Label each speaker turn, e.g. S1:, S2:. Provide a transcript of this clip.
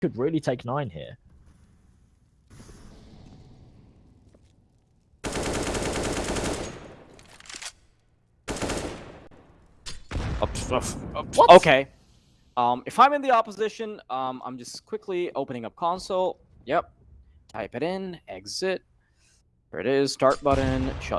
S1: could really take nine here. What?
S2: Okay. Um, if I'm in the opposition, um, I'm just quickly opening up console. Yep. Type it in. Exit. There it is. Start button. Shut